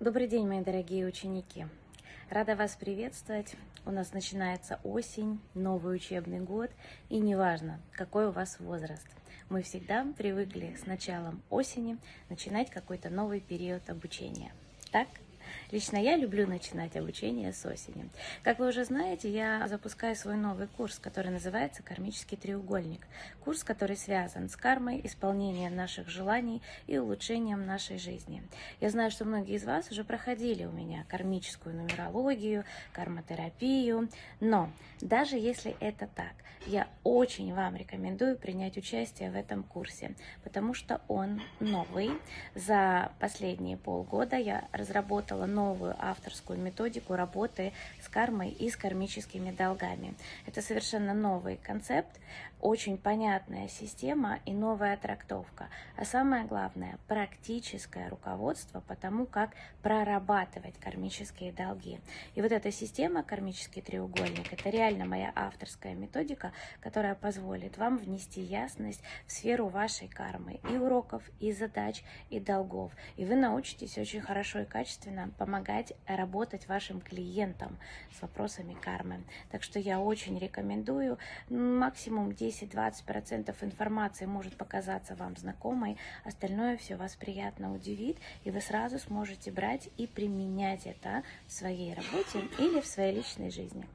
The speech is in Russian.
Добрый день, мои дорогие ученики! Рада вас приветствовать. У нас начинается осень, новый учебный год, и неважно, какой у вас возраст. Мы всегда привыкли с началом осени начинать какой-то новый период обучения. Так? Лично я люблю начинать обучение с осени. Как вы уже знаете, я запускаю свой новый курс, который называется «Кармический треугольник». Курс, который связан с кармой, исполнением наших желаний и улучшением нашей жизни. Я знаю, что многие из вас уже проходили у меня кармическую нумерологию, кармотерапию, но даже если это так, я очень вам рекомендую принять участие в этом курсе, потому что он новый. За последние полгода я разработала новую авторскую методику работы с кармой и с кармическими долгами. Это совершенно новый концепт, очень понятная система и новая трактовка. А самое главное, практическое руководство по тому, как прорабатывать кармические долги. И вот эта система, кармический треугольник, это реально моя авторская методика, которая позволит вам внести ясность в сферу вашей кармы и уроков, и задач, и долгов. И вы научитесь очень хорошо и качественно помогать работать вашим клиентам с вопросами кармы. Так что я очень рекомендую максимум 10 10-20% информации может показаться вам знакомой, остальное все вас приятно удивит, и вы сразу сможете брать и применять это в своей работе или в своей личной жизни.